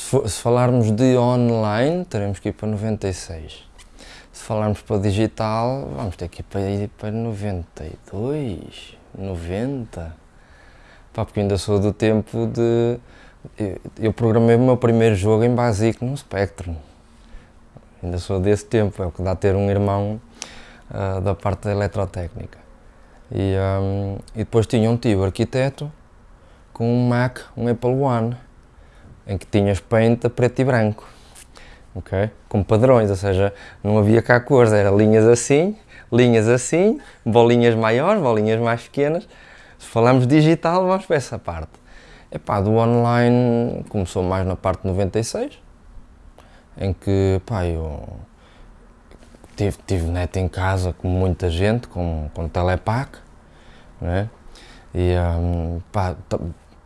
Se, for, se falarmos de online, teremos que ir para 96. Se falarmos para digital, vamos ter que ir para, ir para 92, 90. Pá, porque ainda sou do tempo de. Eu, eu programei o meu primeiro jogo em Basic no Spectrum. Ainda sou desse tempo, é o que dá ter um irmão uh, da parte da eletrotécnica. E, um, e depois tinha um tio arquiteto com um Mac, um Apple One, em que tinhas paint a preto e branco, ok? Com padrões, ou seja, não havia cá cores, era linhas assim, linhas assim, bolinhas maiores, bolinhas mais pequenas. Se falamos digital, vamos para essa parte. Epá, do online começou mais na parte 96, em que pá, eu tive, tive net em casa com muita gente, com, com telepack, né? E um, pá,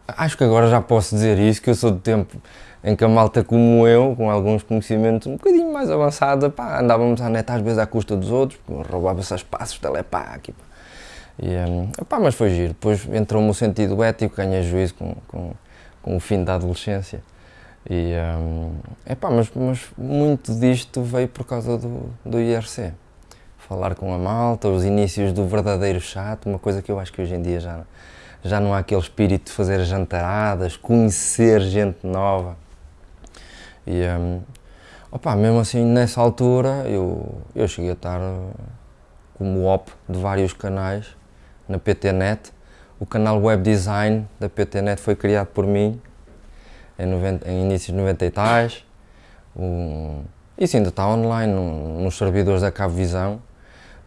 acho que agora já posso dizer isso, que eu sou do tempo em que a malta como eu, com alguns conhecimentos um bocadinho mais avançada, pá, andávamos à net às vezes à custa dos outros, roubava-se espaços telepack. Pá. E, um, mas foi giro. Depois entrou-me o sentido ético, ganhei juízo com, com, com o fim da adolescência. E, um, epá, mas, mas muito disto veio por causa do, do IRC. Falar com a malta, os inícios do verdadeiro chato, uma coisa que eu acho que hoje em dia já, já não há aquele espírito de fazer jantaradas, conhecer gente nova. E, um, opa, mesmo assim, nessa altura, eu, eu cheguei a estar como op de vários canais na PTNet. O canal Web Design da PTNet foi criado por mim em, 90, em inícios de 90 e tais. Um, isso ainda está online no, nos servidores da Cabo Visão.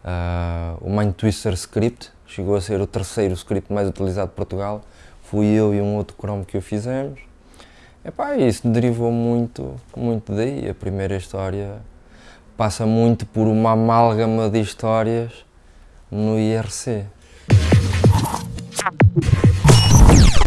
Uh, o Mind Twister Script chegou a ser o terceiro script mais utilizado de Portugal. Fui eu e um outro Chrome que o fizemos. Epá, isso derivou muito, muito daí. A primeira história passa muito por uma amálgama de histórias no IRC.